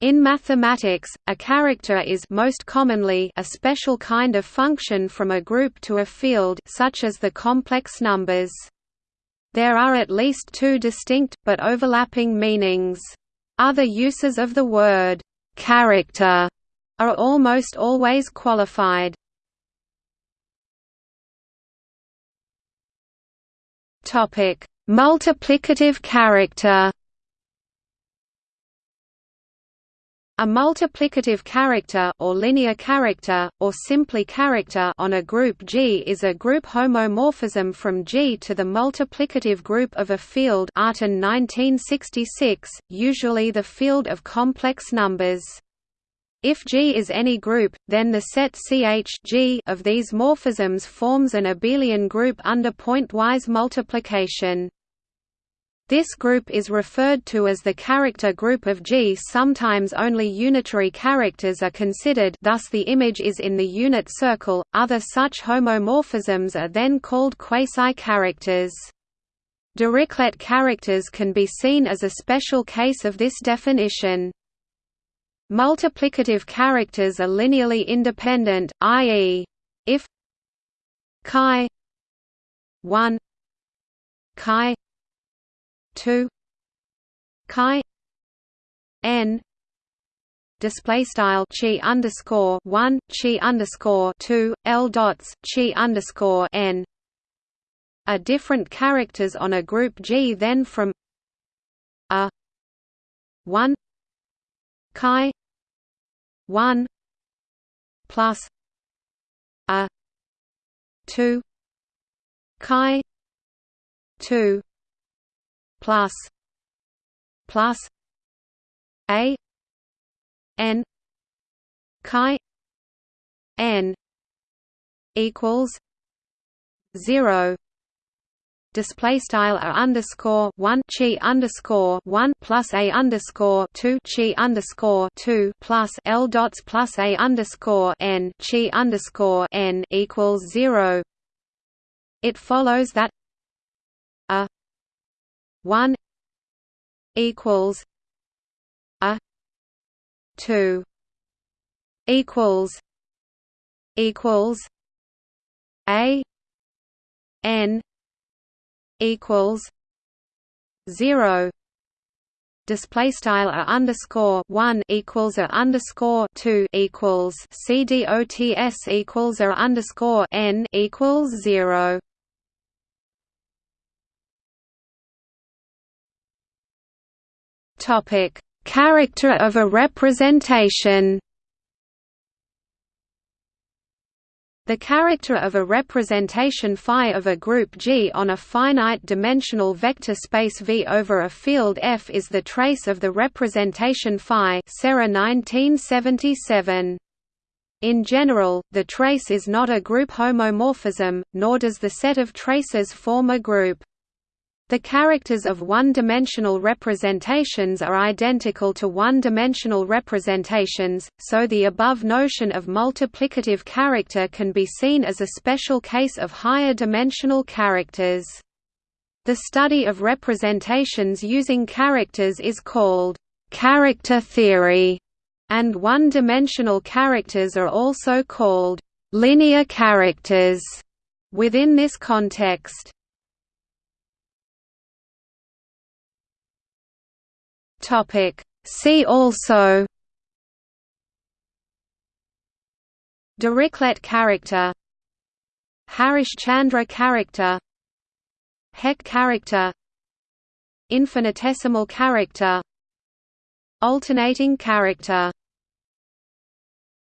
In mathematics, a character is most commonly a special kind of function from a group to a field such as the complex numbers. There are at least two distinct, but overlapping meanings. Other uses of the word «character» are almost always qualified. Multiplicative character A multiplicative character or linear character, or simply character on a group G is a group homomorphism from G to the multiplicative group of a field Artin 1966, usually the field of complex numbers. If G is any group, then the set CH G of these morphisms forms an abelian group under pointwise multiplication. This group is referred to as the character group of G. Sometimes only unitary characters are considered thus the image is in the unit circle. Other such homomorphisms are then called quasi-characters. Dirichlet characters can be seen as a special case of this definition. Multiplicative characters are linearly independent, i.e. if chi 1 chi 2 chi n display style chi underscore one chi underscore two l dots chi underscore n are different characters on a group G. Then from a one chi one plus a two chi two plus plus a n chi n equals zero display style a underscore one chi underscore one plus a underscore two chi underscore two plus l dots plus a underscore n chi underscore n equals zero. It follows that 1 equals a 2 equals equals a n equals 0 display style a underscore one equals a underscore two equals c dots equals a underscore n equals zero. Topic: Character of a representation. The character of a representation phi of a group G on a finite-dimensional vector space V over a field F is the trace of the representation phi Serre 1977. In general, the trace is not a group homomorphism, nor does the set of traces form a group. The characters of one-dimensional representations are identical to one-dimensional representations, so the above notion of multiplicative character can be seen as a special case of higher dimensional characters. The study of representations using characters is called character theory, and one-dimensional characters are also called linear characters within this context. Topic. See also Dirichlet character Harish-Chandra character Hecke character Infinitesimal character Alternating character